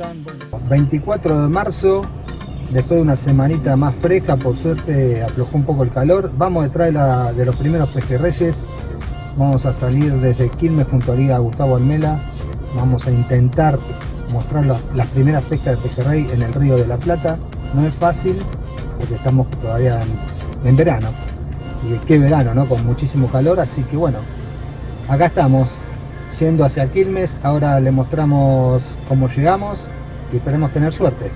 ¿cómo están? 24 de marzo, después de una semanita más fresca, por suerte aflojó un poco el calor. Vamos detrás de, los primeros pejerreyes. Vamos a salir desde Quilmes junto a Liga Gustavo Almela. Vamos a intentar mostrar las, primeras pescas de pejerrey en el río de la Plata. No es fácil porque estamos todavía en, verano. Y qué verano, ¿no? Con muchísimo calor, así que bueno, acá estamos yendo hacia Quilmes. Ahora le mostramos cómo llegamos y esperemos tener suerte.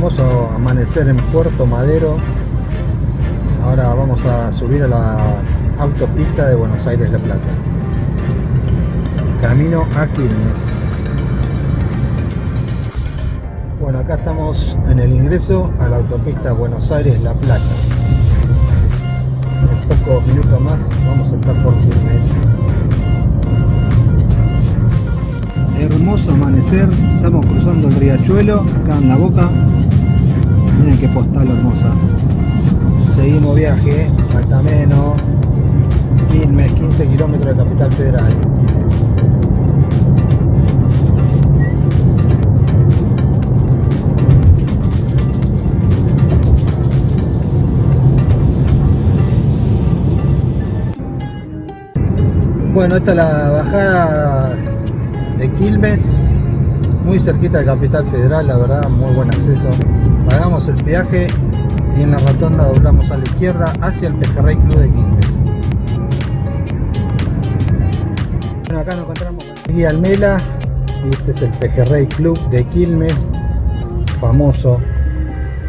Hermoso amanecer en Puerto Madero. Ahora vamos a subir a la autopista de Buenos Aires La Plata. Camino a Quilmes. Bueno acá estamos en el ingreso a la autopista Buenos Aires La Plata. En pocos minutos más vamos a estar por Quilmes. Hermoso amanecer. Estamos cruzando el riachuelo acá en la boca miren qué postal hermosa. Seguimos viaje falta menos. Quilmes 15 kilómetros de capital federal. Bueno, esta es la bajada de Quilmes, muy cerquita de Capital Federal, la verdad, muy buen acceso. Pagamos el peaje y en la rotonda doblamos a la izquierda hacia el Pejerrey Club de Quilmes. Bueno, acá nos encontramos con Guía Almela y este es el Pejerrey Club de Quilmes, famoso,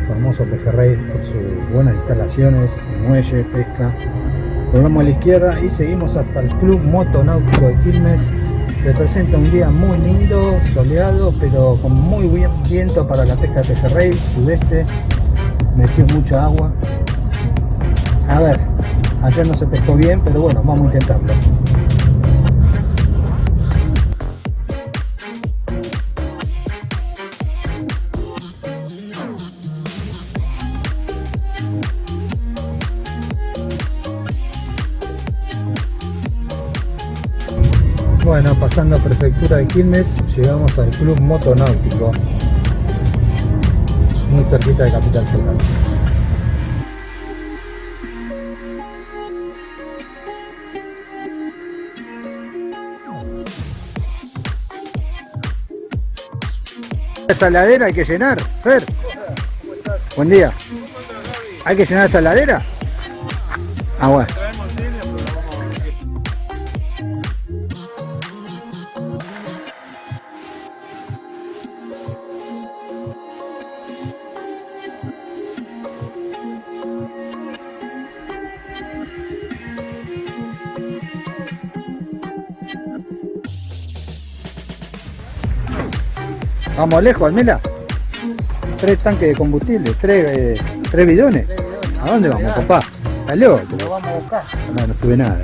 famoso Pejerrey por sus buenas instalaciones, muelle, pesca. Volvamos a la izquierda y seguimos hasta el Club Motonáutico de Quilmes se presenta un día muy lindo, soleado, pero con muy buen viento para la pesca de pejerrey, sudeste, metió mucha agua. A ver, ayer no se pescó bien, pero bueno, vamos a intentarlo. Bueno, pasando a Prefectura de Quilmes, llegamos al Club Motonáutico, muy cerquita de Capital Federal. Esa ladera hay que llenar, Fer. Buen día. ¿Hay que llenar esa ladera? Ah, bueno. Vamos lejos, Almela. Tres tanques de combustible, tres, eh, tres bidones. ¿A dónde vamos, papá? ¿Estás loco? Lo vamos a buscar. No, no sube nada.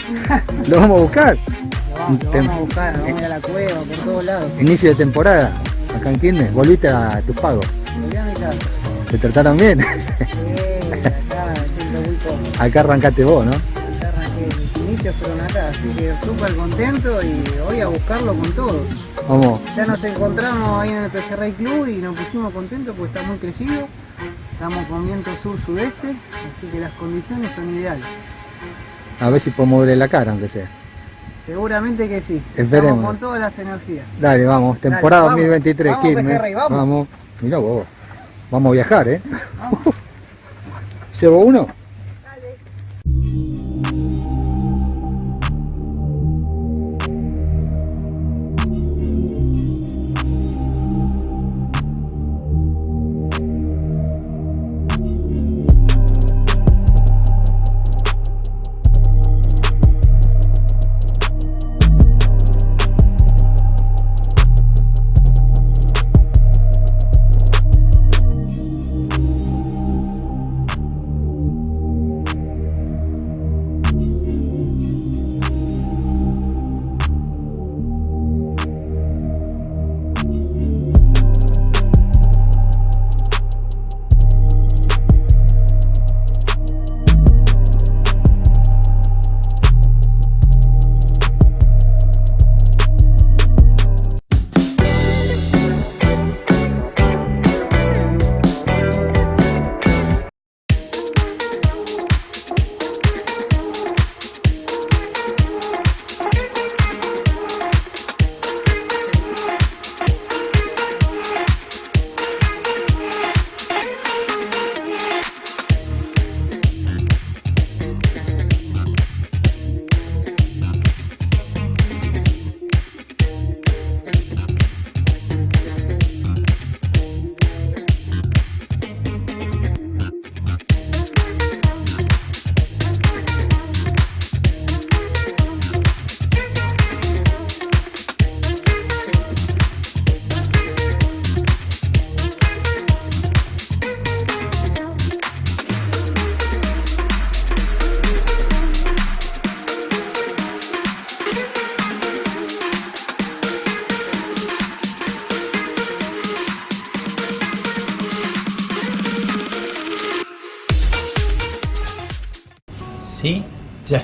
¿Lo vamos a buscar? Lo vamos, a buscar, vamos a ir a la cueva, por todos lados. Inicio de temporada, acá en Quilmes, volviste a tus pagos. Volví a mi casa. ¿Te trataron bien? Sí, acá siempre muy cómodo. Acá arrancaste vos, ¿no? Acá arranqué, mis inicios fueron acá, así que súper contento y voy a buscarlo con todo. Vamos. Ya nos encontramos ahí en el Pejerrey Club y nos pusimos contentos porque está muy crecido. Estamos con viento sur-sudeste, así que las condiciones son ideales. A ver si podemos ver la cara, aunque sea. Seguramente que sí. Esperemos. Estamos con todas las energías. Dale, vamos. Temporada 2023, vamos, Quilmes. Pejerrey, vamos. vamos. Mirá vos. Vamos a viajar, ¿eh? ¿Llevo uno?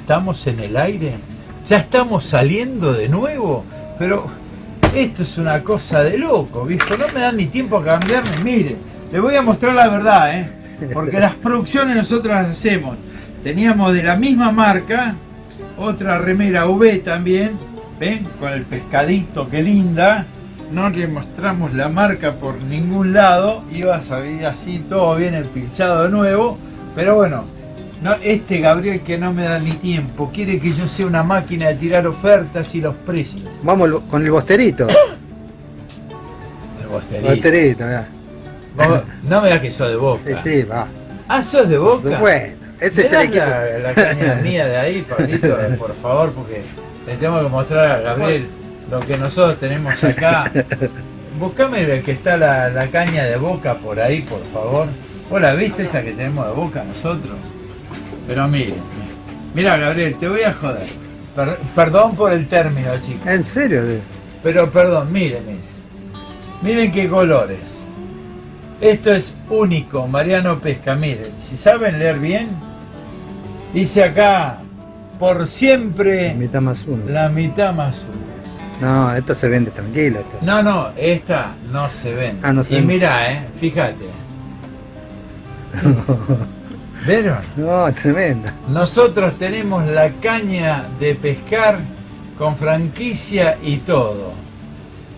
Estamos en el aire, ya estamos saliendo de nuevo, pero esto es una cosa de loco, viejo, no me dan ni tiempo a cambiarme, mire, le voy a mostrar la verdad, ¿eh? porque las producciones nosotros las hacemos, teníamos de la misma marca, otra remera V también, ven, con el pescadito, qué linda, no le mostramos la marca por ningún lado, iba a salir así todo bien empilchado de nuevo, pero bueno, no, este Gabriel que no me da ni tiempo, quiere que yo sea una máquina de tirar ofertas y los precios. Vamos con el bosterito. el bosterito. Bosterito, mira. no me da que sos de boca. Sí, sí, va. Ah, sos de boca. Por supuesto. Ese es el equipo. La, la caña mía de ahí, Pablito, por favor, porque le tengo que mostrar a Gabriel lo que nosotros tenemos acá. Buscame que está la, caña de boca por ahí, por favor. ¿Vos la viste esa que tenemos de boca nosotros? Pero miren, mira Gabriel, te voy a joder. perdón por el término, chicos. ¿En serio? Pero perdón, miren, miren. Miren qué colores. Esto es único, Mariano Pesca. Miren, si saben leer bien, dice acá, por siempre... La mitad más uno. La mitad más uno. No, esta se vende tranquila. No, no, esta no se vende. Ah, no se y mira, eh, fíjate. ¿Vieron? No, tremenda. Nosotros tenemos la caña de pescar con franquicia y todo.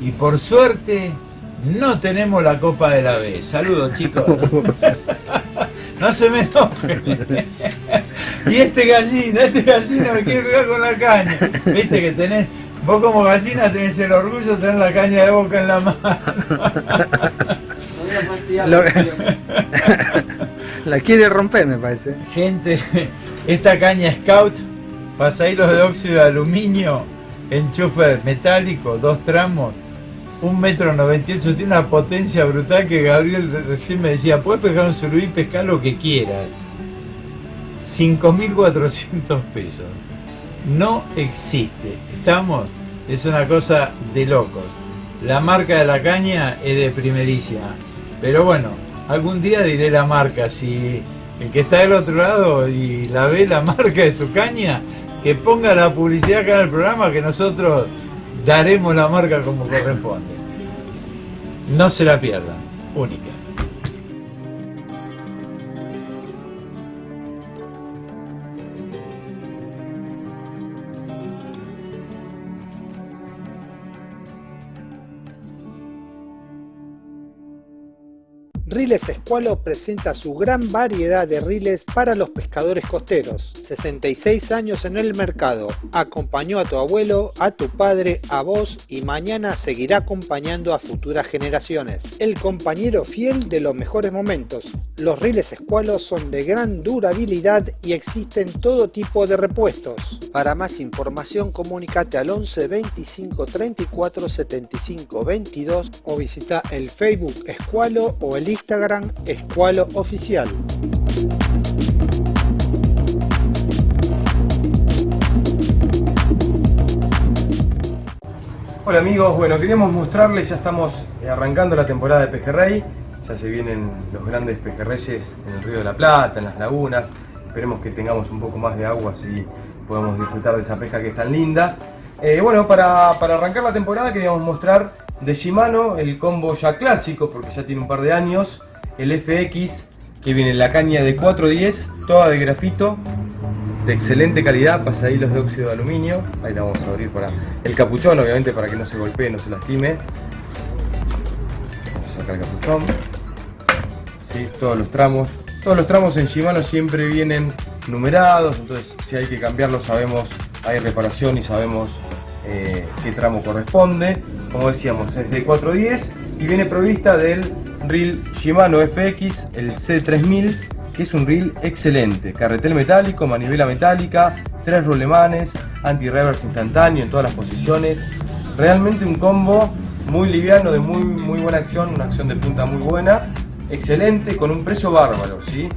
Y por suerte no tenemos la copa de la B. Saludos chicos. no se me toque. y este gallina, este gallina me quiere pegar con la caña. Viste que tenés Vos como gallina tenés el orgullo de tener la caña de boca en la mano. la quiere romper, me parece. Gente, esta caña Scout, pasahilos de óxido de aluminio, enchufe metálico, dos tramos, un metro 98, tiene una potencia brutal que Gabriel recién me decía, puedes pescar un surubí, pescar lo que quieras. 5.400 pesos no existe. Estamos, es una cosa de locos. La marca de la caña es de primerísima. Pero bueno, algún día diré la marca. Si el que está del otro lado y la ve la marca de su caña, que ponga la publicidad acá en el programa que nosotros daremos la marca como corresponde. No se la pierdan. Única. Riles Escualo presenta su gran variedad de riles para los pescadores costeros. 66 años en el mercado. Acompañó a tu abuelo, a tu padre, a vos y mañana seguirá acompañando a futuras generaciones. El compañero fiel de los mejores momentos. Los riles Escualo son de gran durabilidad y existen todo tipo de repuestos. Para más información comunícate al 11 25 34 75 22 o visita el Facebook Escualo o el Instagram Escualo Oficial. Hola amigos, bueno queríamos mostrarles, ya estamos arrancando la temporada de pejerrey, ya se vienen los grandes pejerreyes en el río de la Plata, en las lagunas, esperemos que tengamos un poco más de agua así podemos disfrutar de esa pesca que es tan linda. Eh, bueno, para, para arrancar la temporada queríamos mostrar de Shimano, el combo ya clásico, porque ya tiene un par de años, el FX, que viene en la caña de 410, toda de grafito, de excelente calidad, pasadillos de óxido de aluminio, ahí la vamos a abrir para el capuchón, obviamente para que no se golpee, no se lastime. Vamos a sacar el capuchón, todos los tramos, todos los tramos en Shimano siempre vienen numerados, entonces si hay que cambiarlos sabemos, hay reparación y sabemos eh, qué tramo corresponde. Como decíamos, es de 410 y viene provista del reel Shimano FX, el C3000, que es un reel excelente. Carretel metálico, manivela metálica, tres rolemanes, anti-reverse instantáneo en todas las posiciones. Realmente un combo muy liviano, de muy, muy buena acción, una acción de punta muy buena. Excelente, con un precio bárbaro, ¿sí?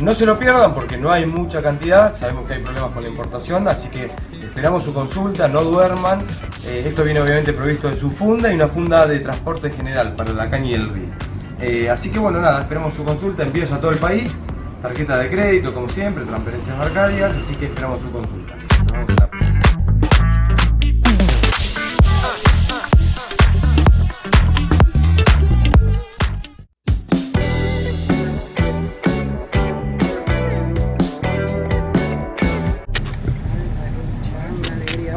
No se lo pierdan porque no hay mucha cantidad, sabemos que hay problemas con la importación, así que esperamos su consulta, no duerman. Eh, esto viene obviamente provisto en su funda y una funda de transporte general para la caña y el río. Eh, así que bueno, nada, esperamos su consulta, envíos a todo el país. tarjeta de crédito, como siempre, transferencias bancarias, así que esperamos su consulta.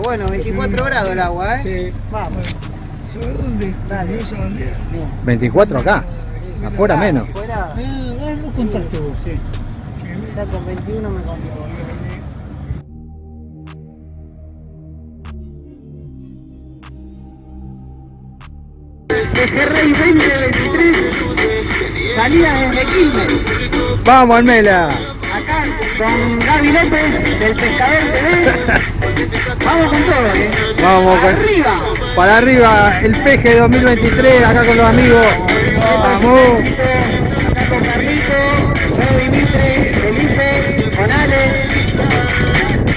Bueno, 24 grados el agua, ¿eh? Sí. Vamos. ¿Sobre dónde? Dale. No dónde. Bien. 24 acá. Afuera Ah, menos. Afuera, Ah, lo contaste vos, sí. ya con 21 me conviene. Pejerrey 2023, salida desde Quilmes. Vamos, Almela. Acá con Gaby López del Pescador TV. Vamos con todo, ¿eh? Vamos con- Arriba. Para arriba, el peje 2023, acá con los amigos. Vamos. Acá con Carlito, Gaby Mitre, Felipe, con Alex.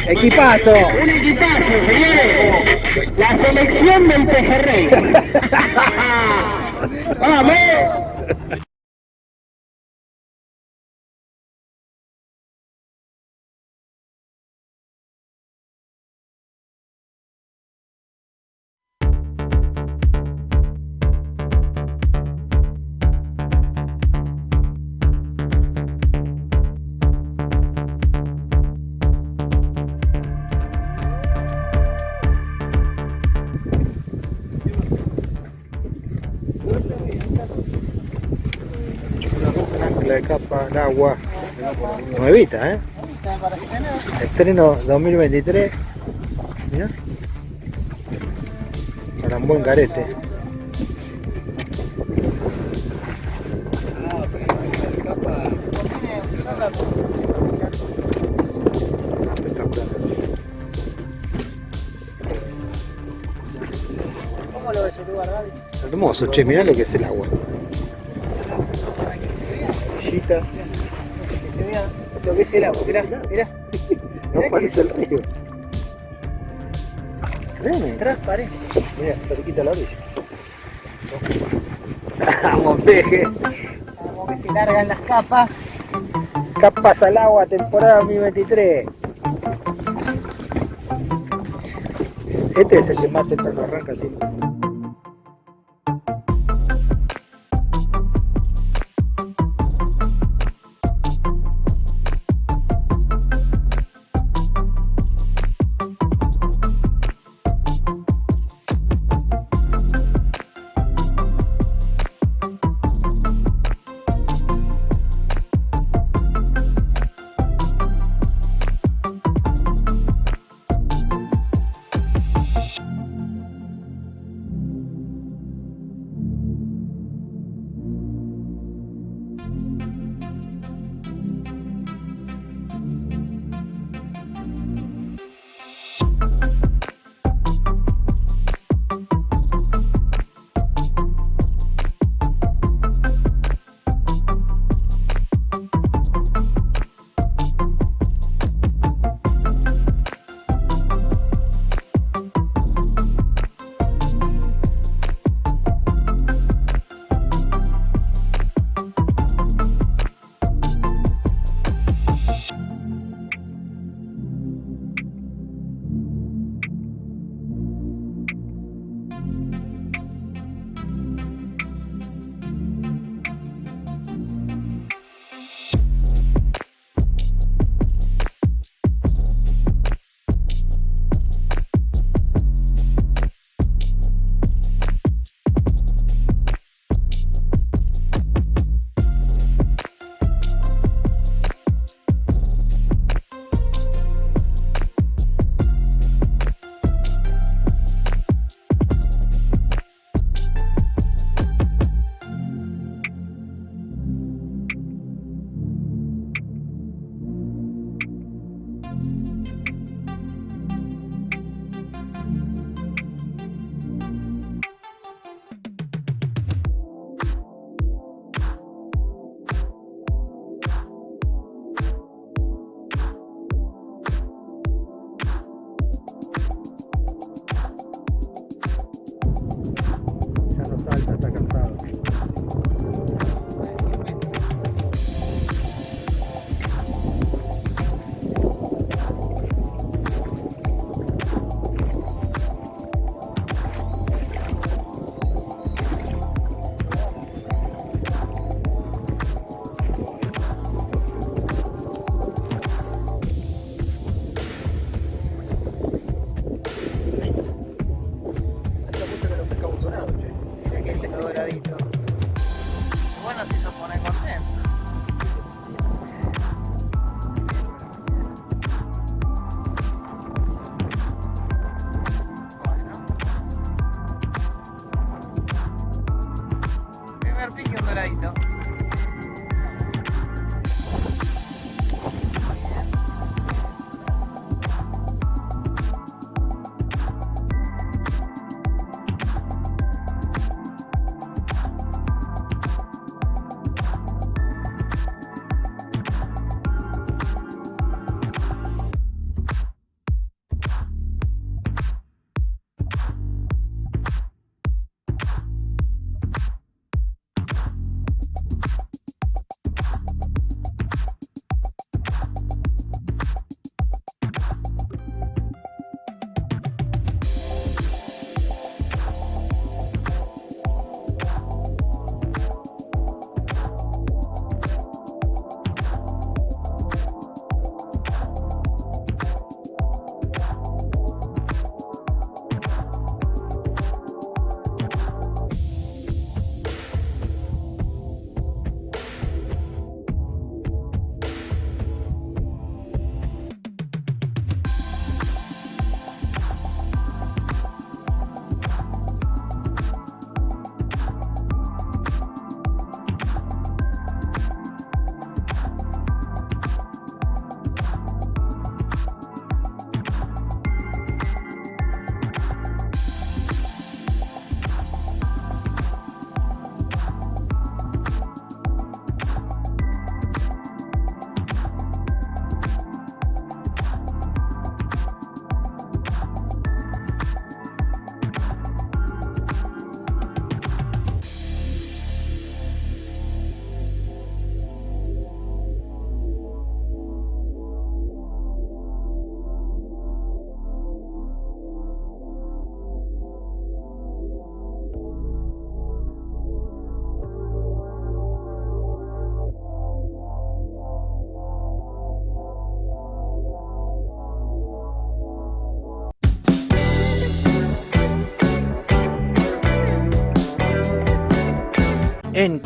Equipazo. Un equipazo, señores. La selección del Pejerrey. ¡Vamos! De capa, el agua. Nuevita, ¿eh? Estreno 2023. Mirá. Para un buen carete. Hermoso, che, mirá lo que es el agua. Orillita. Que se vea lo que es el agua. Mirá, mirá. No parece el río. Créeme. Transparente. Mira, cerquita la orilla. Vamos, peje. Como que se largan las capas. Capas al agua, temporada 2023. Este es el que más temprano arranca siempre.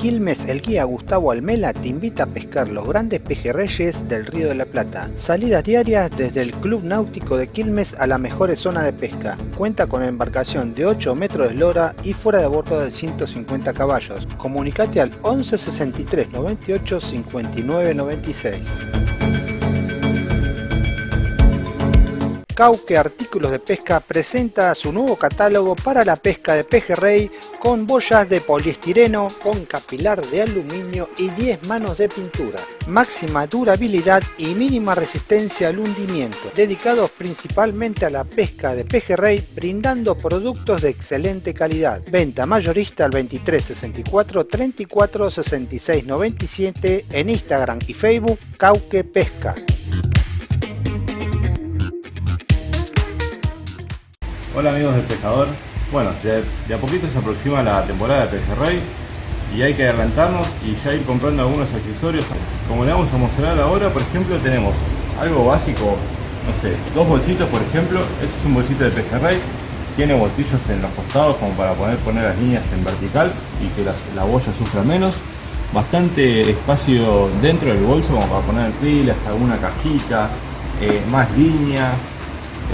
Quilmes, el guía Gustavo Almela te invita a pescar los grandes pejerreyes del Río de la Plata. Salidas diarias desde el Club Náutico de Quilmes a las mejores zonas de pesca. Cuenta con embarcación de 8 metros de eslora y fuera de bordo de 150 caballos. Comunicate al 11 63 98 59 96. Cauque Artículos de Pesca presenta su nuevo catálogo para la pesca de pejerrey con boyas de poliestireno, con capilar de aluminio y 10 manos de pintura. Máxima durabilidad y mínima resistencia al hundimiento, dedicados principalmente a la pesca de pejerrey, brindando productos de excelente calidad. Venta mayorista al 23 64 34 66 97 en Instagram y Facebook Cauque Pesca. Hola amigos del pescador. Bueno, de, a poquito se aproxima la temporada de pejerrey y hay que adelantarnos y ya ir comprando algunos accesorios. Como le vamos a mostrar ahora, por ejemplo, tenemos algo básico, no sé, dos bolsitos por ejemplo. Este es un bolsito de pejerrey, tiene bolsillos en los costados como para poder poner las líneas en vertical y que la boya sufra menos. Bastante espacio dentro del bolso como para poner filas, alguna cajita, eh, más líneas.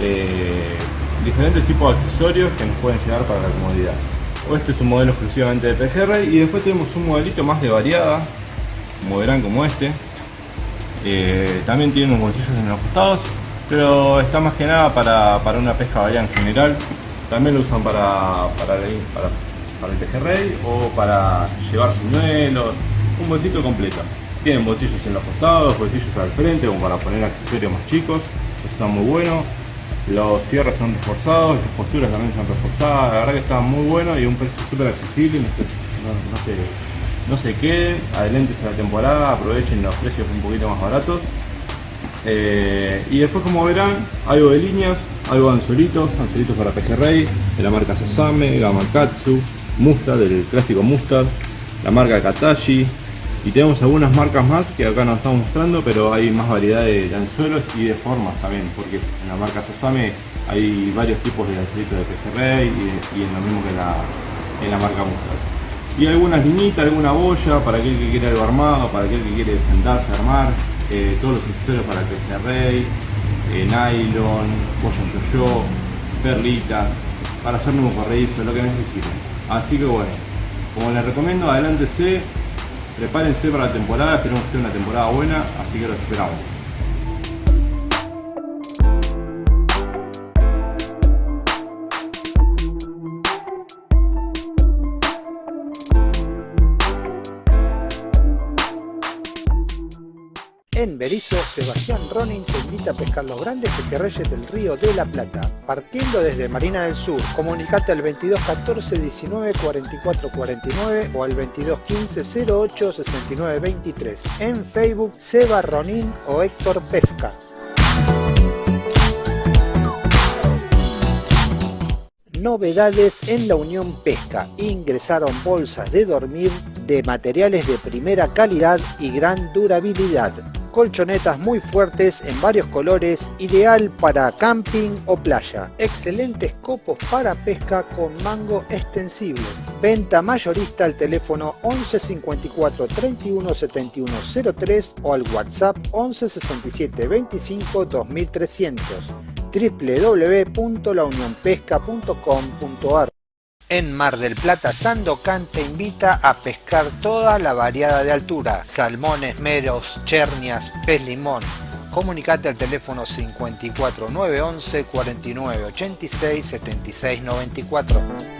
Eh, diferentes tipos de accesorios que nos pueden llegar para la comodidad. Este es un modelo exclusivamente de pejerrey y después tenemos un modelito más de variada, como verán como este. Eh, también tiene unos bolsillos en los costados, pero está más que nada para, para una pesca variada en general. También lo usan para, para, para, para el pejerrey o para llevar señuelos, un bolsito completo. Tienen bolsillos en los costados, bolsillos al frente como para poner accesorios más chicos, eso está muy bueno. Los cierres son reforzados, las posturas también son reforzadas, la verdad que está muy bueno y un precio súper accesible, no, no, no, se, no se queden, adelentes a la temporada, aprovechen los precios un poquito más baratos. Eh, y después como verán, algo de líneas, algo de anzuelitos, anzuelitos para pejerrey, de la marca Sasame, Gamakatsu, Mustad, del clásico Mustad, la marca Katashi, y tenemos algunas marcas más que acá nos estamos mostrando pero hay más variedad de, anzuelos y de formas también porque en la marca Sosame hay varios tipos de anzuelitos de pejerrey y, y en lo mismo que en la, en la marca Mustard. Y algunas liñitas, alguna boya para aquel que quiere algo armado, para aquel que quiere sentarse a armar eh, todos los accesorios para pejerrey eh, nylon, boya yo perlita para hacer nuevo corredizo, lo que necesiten. Así que bueno, como les recomiendo adelántese Prepárense para la temporada, esperemos que sea una temporada buena, así que los esperamos. En Berizo, Sebastián Ronin te invita a pescar los grandes pejerreyes del río de la Plata. Partiendo desde Marina del Sur, comunicate al 22 14 19 44 49 o al 22 15 08 69 23. En Facebook, Seba Ronin o Héctor Pesca. Novedades en la Unión Pesca. Ingresaron bolsas de dormir de materiales de primera calidad y gran durabilidad colchonetas muy fuertes en varios colores, ideal para camping o playa. Excelentes copos para pesca con mango extensible. Venta mayorista al teléfono 11 54 31 71 03 o al WhatsApp 11 67 25 2300 www.launionpesca.com.ar en Mar del Plata, Sandocan te invita a pescar toda la variada de altura, salmones, meros, chernias, pez limón. Comunicate al teléfono 54 911 49 86 76 94.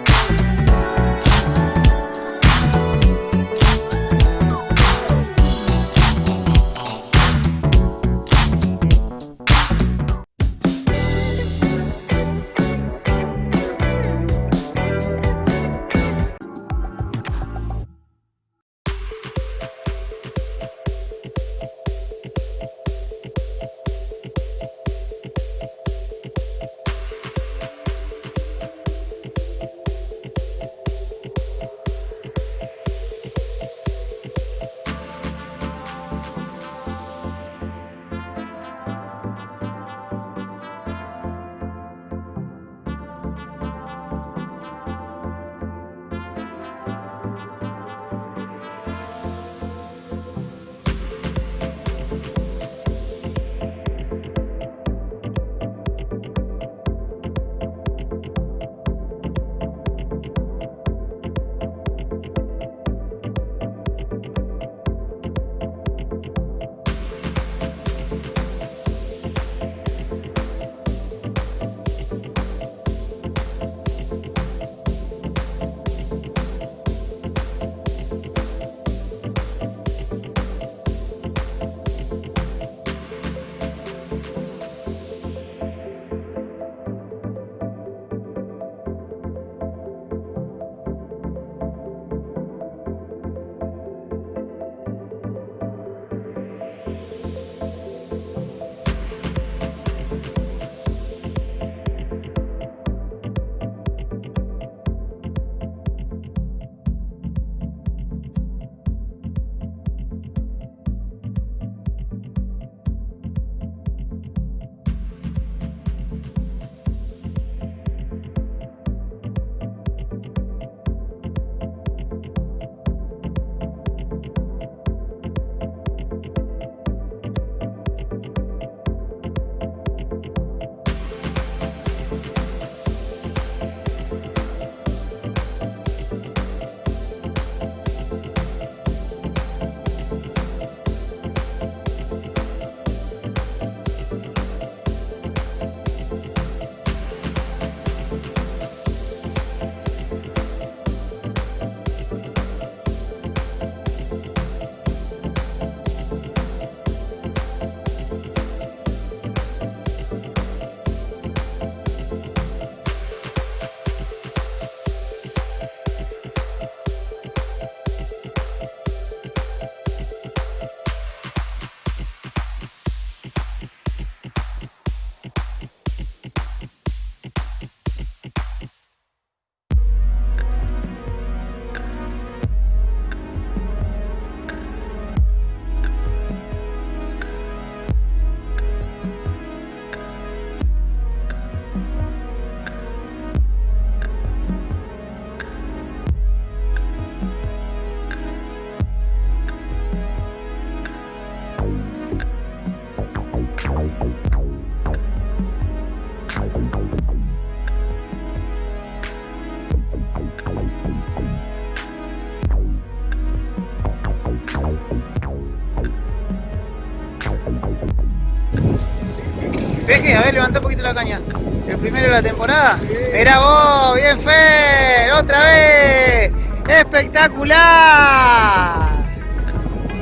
A ver, levanta un poquito la caña. El primero de la temporada. Mirá vos, bien Fer, otra vez. Espectacular.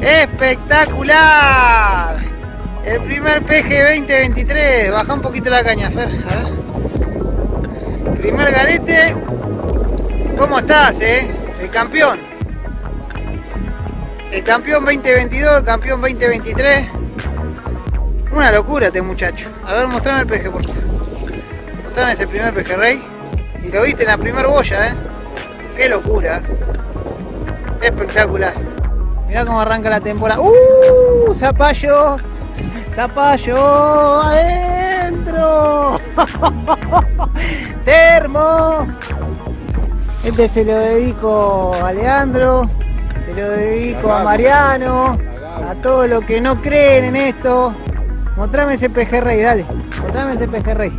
Espectacular. El primer peje 2023. Baja un poquito la caña, Fer. A ver. Primer garete. ¿Cómo estás, eh? El campeón. El campeón 2022, el campeón 2023. Una locura este muchacho. A ver, mostrame el peje, por favor. Mostrame ese primer pejerrey. Y lo viste en la primer boya, ¿eh? Qué locura. Espectacular. Mirá cómo arranca la temporada. ¡Uh! Zapallo. Zapallo. Adentro. Termo. Este se lo dedico a Leandro. Se lo dedico a Mariano. A todos los que no creen en esto. Mostrame ese pejerrey, dale. Mostrame ese pejerrey.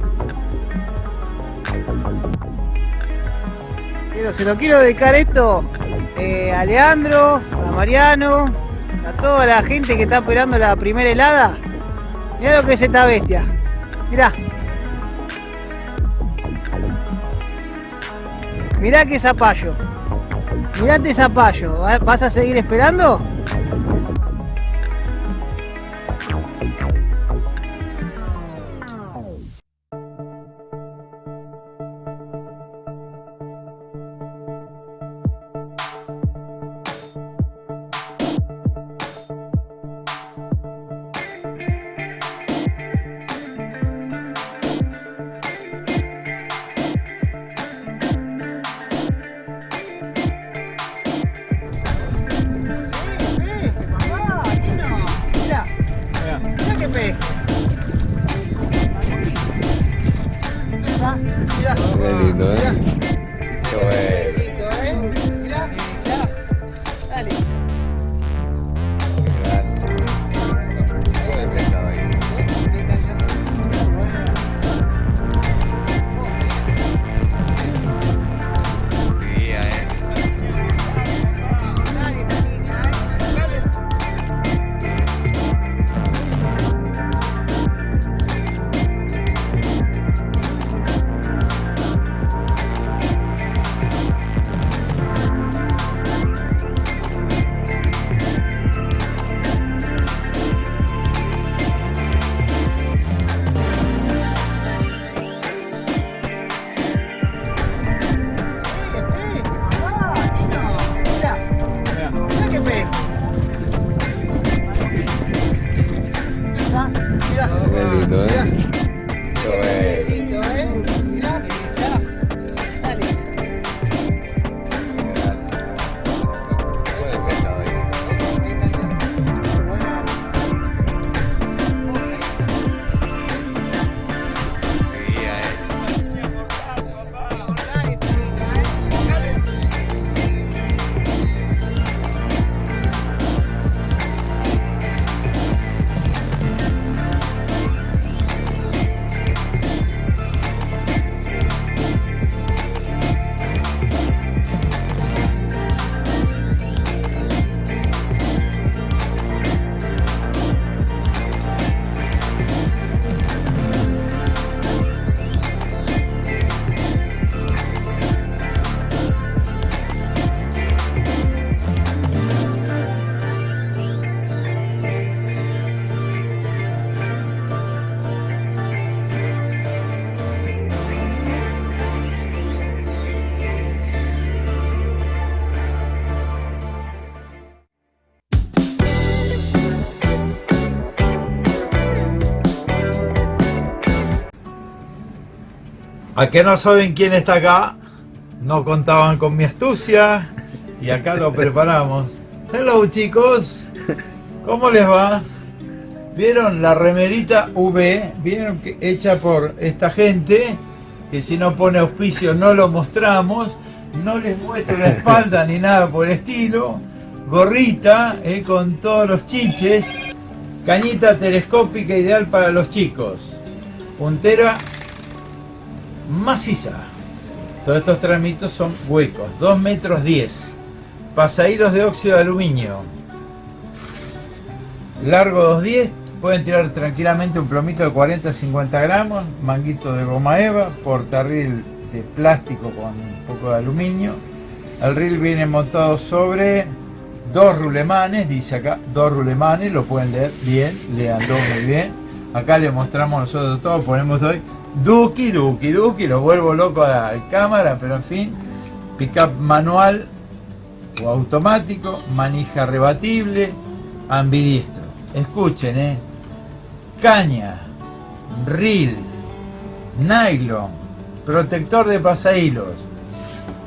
Pero se lo quiero dedicar esto eh, a Leandro, a Mariano, a toda la gente que está esperando la primera helada. Mirá lo que es esta bestia. Mirá. Mirá qué zapallo. Mirá este zapallo. ¿Vas a seguir esperando? Que no saben quién está acá, no contaban con mi astucia y acá lo preparamos. Hello chicos, ¿cómo les va? ¿Vieron la remerita V? ¿Vieron que hecha por esta gente? Que si no pone auspicio no lo mostramos. No les muestro la espalda ni nada por el estilo. Gorrita eh, con todos los chiches. Cañita telescópica ideal para los chicos. Puntera maciza. Todos estos tramitos son huecos, 2 metros 10. Pasaíros de óxido de aluminio. Largo 210, pueden tirar tranquilamente un plomito de 40-50 gramos, manguito de goma eva, portarril de plástico con un poco de aluminio. El reel viene montado sobre dos rulemanes, dice acá, dos rulemanes, lo pueden leer bien, leanlo muy bien. Acá le mostramos nosotros todo, ponemos hoy Duki, Duki, Duki, lo vuelvo loco a la cámara, pero en fin, pickup manual o automático, manija rebatible, ambidiestro. Escuchen, eh. Caña, reel, nylon, protector de pasahilos.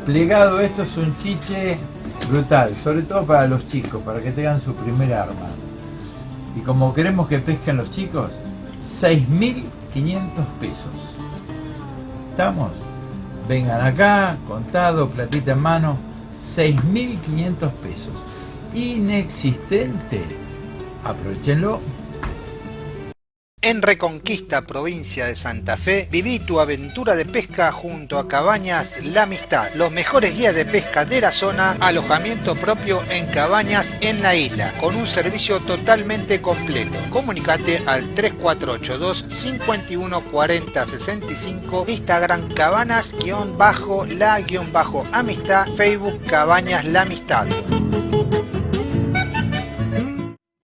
Plegado esto es un chiche brutal, sobre todo para los chicos, para que tengan su primer arma. Y como queremos que pesquen los chicos, 6.500 pesos. ¿Estamos? Vengan acá, contado, platita en mano, 6.500 pesos. Inexistente. Aprovechenlo. En Reconquista, provincia de Santa Fe, viví tu aventura de pesca junto a Cabañas La Amistad, los mejores guías de pesca de la zona, alojamiento propio en cabañas en la isla, con un servicio totalmente completo. Comunicate al 3482 51 40 65, Instagram cabanas-la-amistad, Facebook Cabañas La Amistad.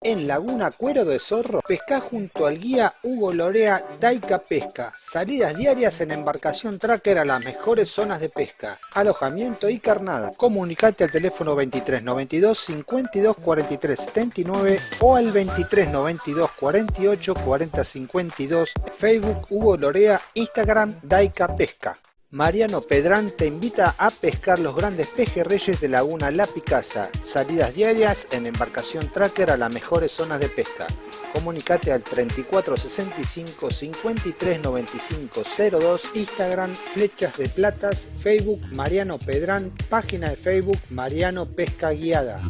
En Laguna Cuero de Zorro, pesca junto al guía Hugo Lorea Daica Pesca. Salidas diarias en embarcación tracker a las mejores zonas de pesca. Alojamiento y carnada. Comunicate al teléfono 2392 52 43 79 o al 2392 48 40 52. Facebook Hugo Lorea, Instagram Daica Pesca. Mariano Pedrán te invita a pescar los grandes pejerreyes de Laguna La Picasa. Salidas diarias en embarcación tracker a las mejores zonas de pesca. Comunicate al 3465 53 95 02, Instagram Flechas de Platas, Facebook Mariano Pedrán, página de Facebook Mariano Pesca Guiada.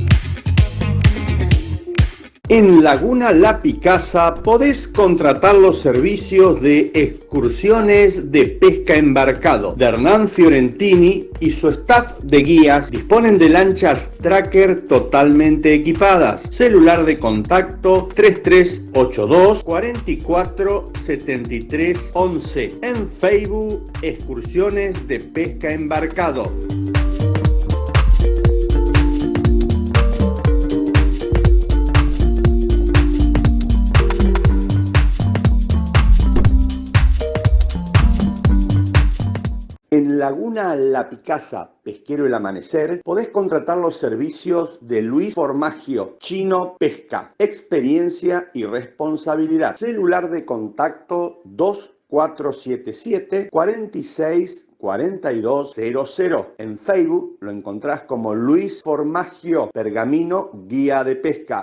En Laguna La Picasa podés contratar los servicios de excursiones de pesca embarcado de Hernán Fiorentini y su staff de guías disponen de lanchas tracker totalmente equipadas. Celular de contacto 3382 44 73 11. En Facebook Excursiones de Pesca Embarcado. Laguna La Picasa, Pesquero El Amanecer, podés contratar los servicios de Luis Formagio, Chino Pesca, experiencia y responsabilidad. Celular de contacto 2477 46 4200. En Facebook lo encontrás como Luis Formagio, Pergamino, Guía de Pesca.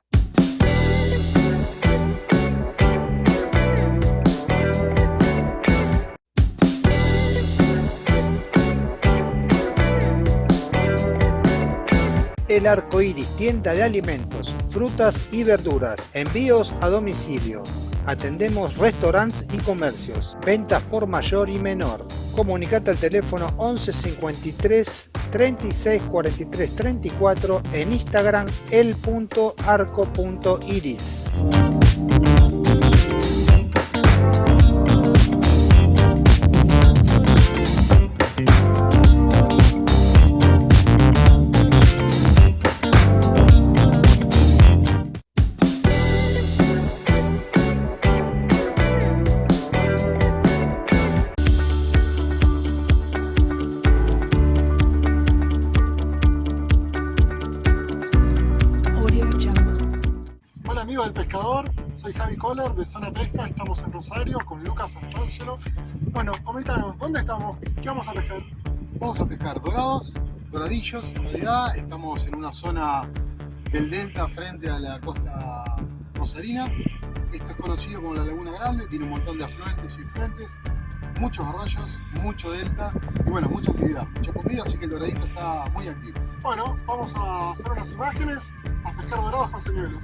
El Arco Iris, tienda de alimentos, frutas y verduras, envíos a domicilio. Atendemos restaurantes y comercios, ventas por mayor y menor. Comunicate al teléfono 11 53 36 43 34 en Instagram el.arco.iris. Santangelo. Bueno, comentanos, ¿dónde estamos? ¿Qué vamos a pescar? Vamos a pescar dorados, doradillos en realidad, estamos en una zona del delta frente a la costa rosarina. Esto es conocido como la Laguna Grande, tiene un montón de afluentes y frentes, muchos arroyos, mucho delta y bueno, mucha actividad, mucha comida, así que el doradito está muy activo. Bueno, vamos a hacer unas imágenes, a pescar dorados con señuelos.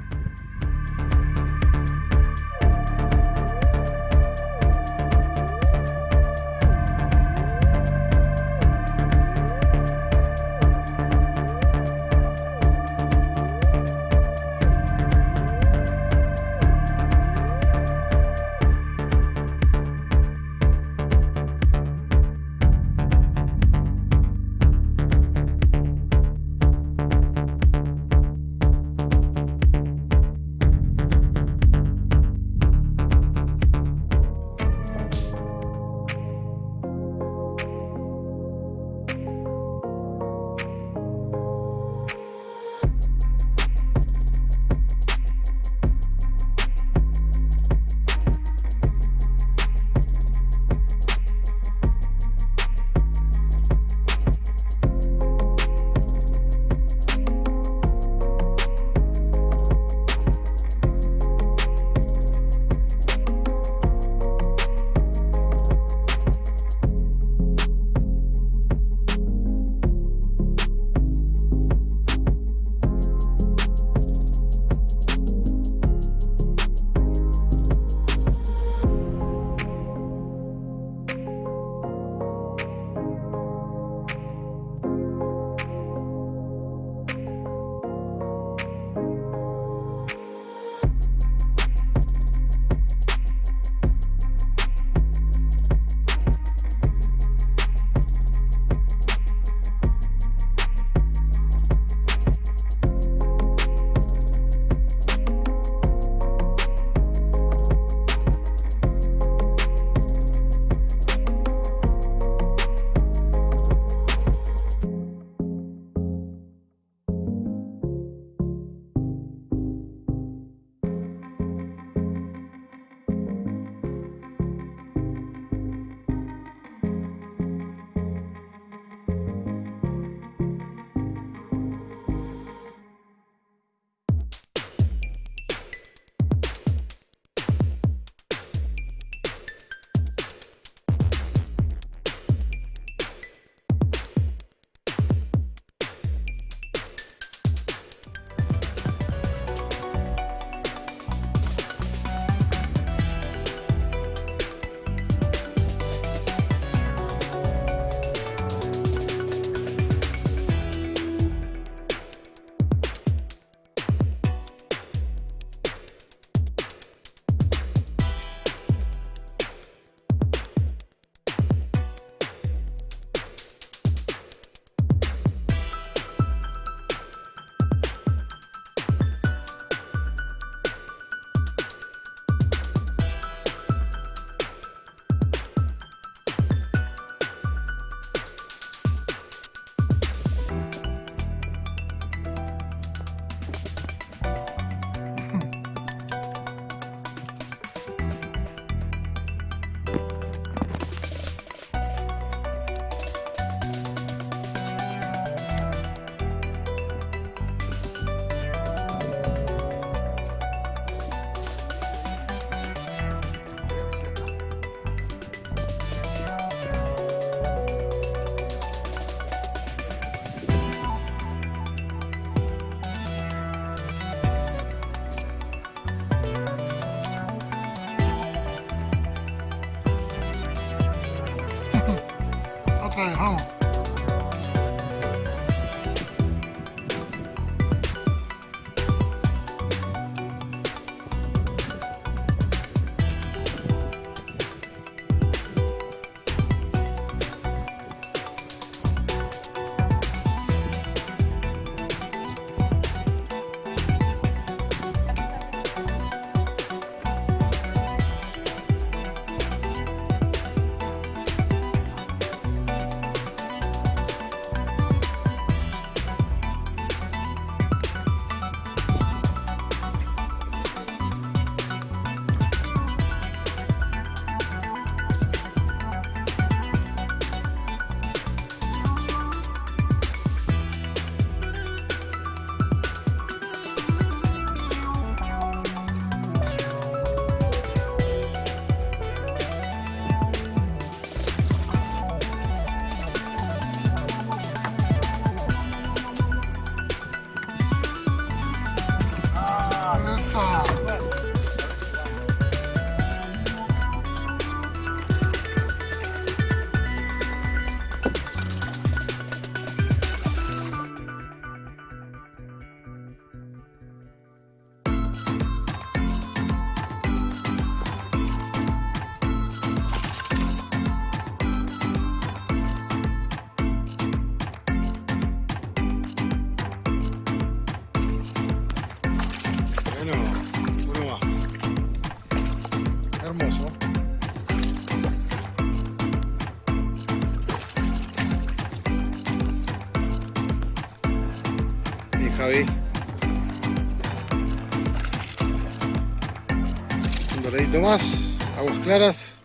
Doradito más. Aguas claras.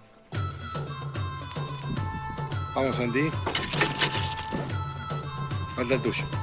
Vamos, Santi. Falta el tuyo.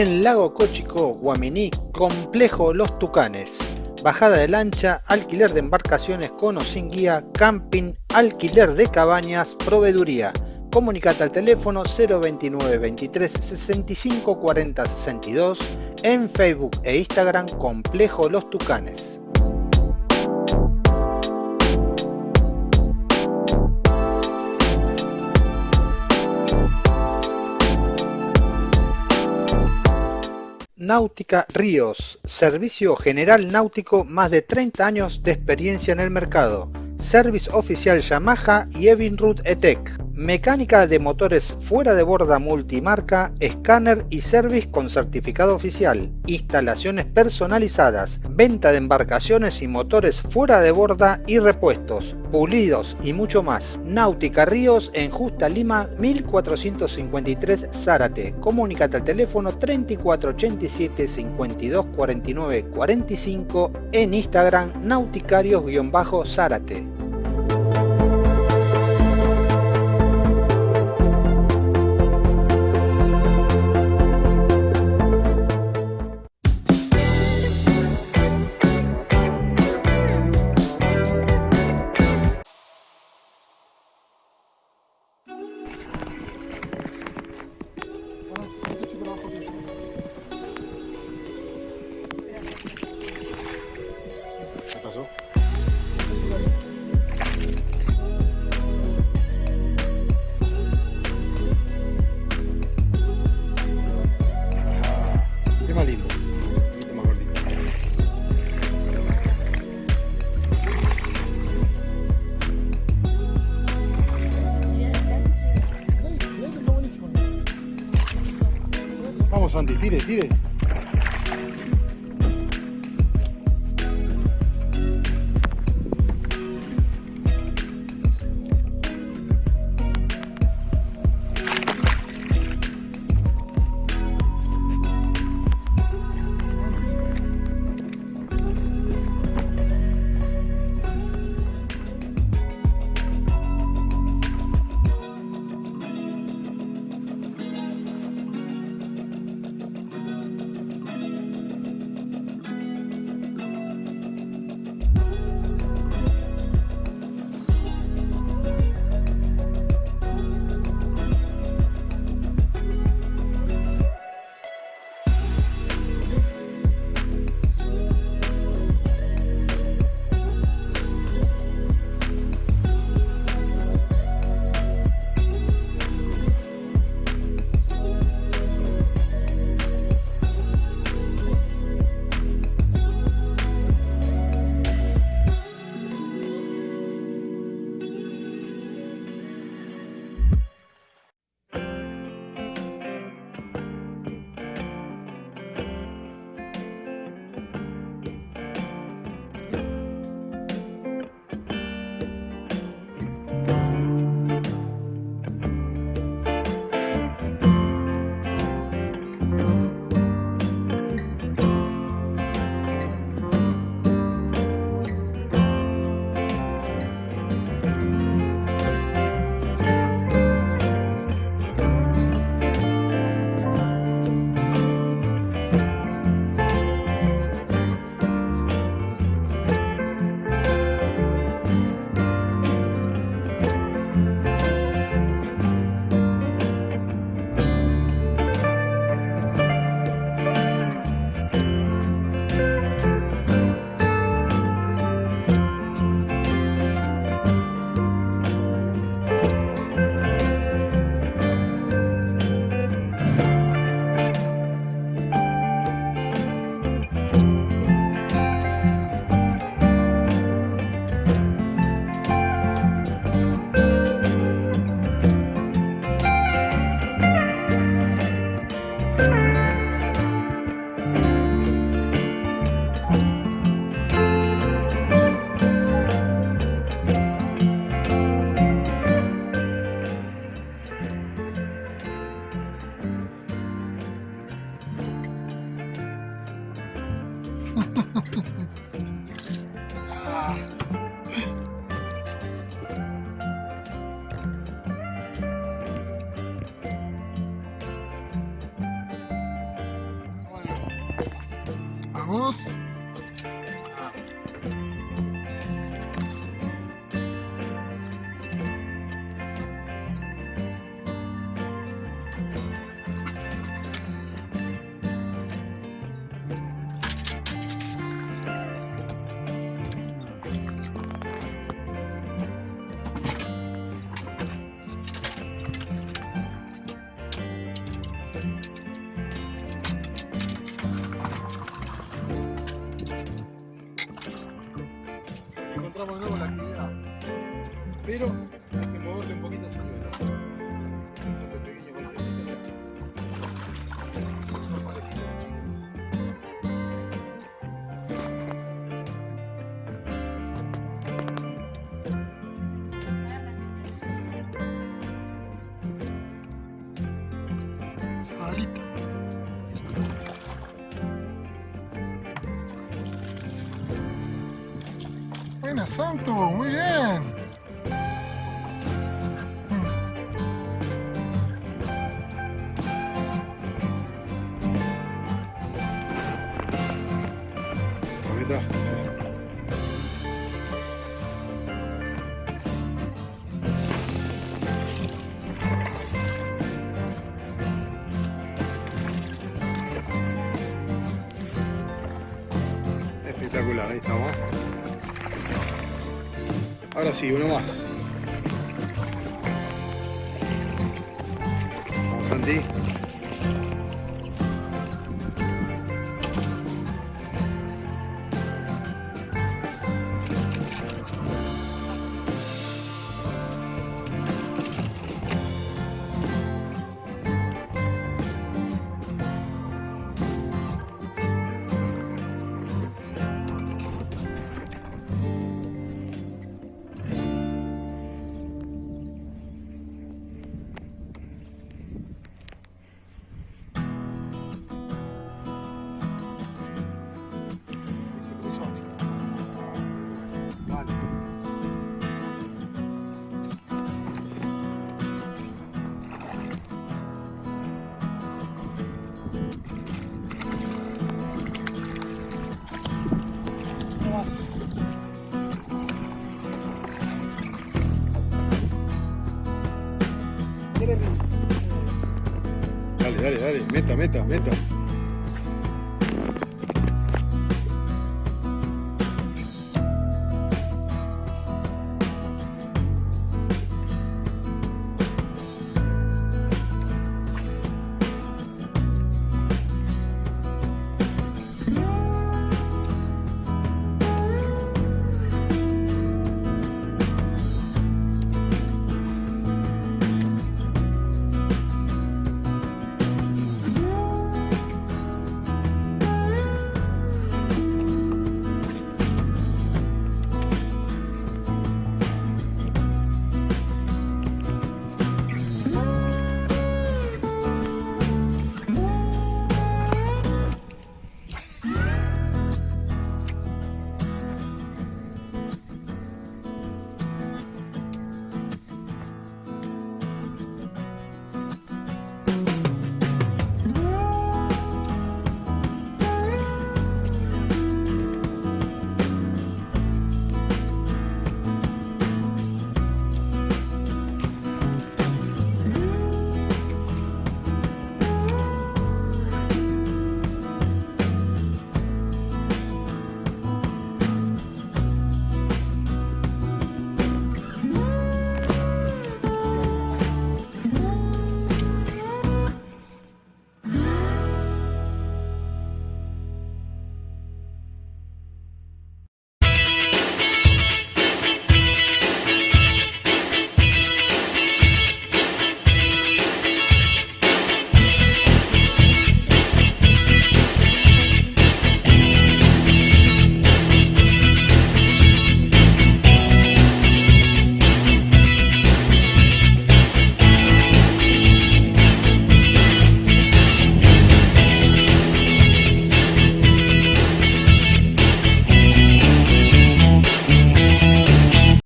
En Lago Cochico, Guaminí, Complejo Los Tucanes. Bajada de lancha, alquiler de embarcaciones con o sin guía, camping, alquiler de cabañas, proveeduría. Comunicate al teléfono 029 23 65 40 62 en Facebook e Instagram Complejo Los Tucanes. Náutica Ríos, servicio general náutico, más de 30 años de experiencia en el mercado. Service oficial Yamaha y Evinrude ETEC. Mecánica de motores fuera de borda multimarca, escáner y service con certificado oficial. Instalaciones personalizadas, venta de embarcaciones y motores fuera de borda y repuestos, pulidos y mucho más. Náutica Ríos en Justa Lima 1453 Zárate. Comunicate al teléfono 3487 52 49 45 en Instagram nauticarios-zárate. Santo, muy bien. Ahora sí, uno más. Meta, meta, meta.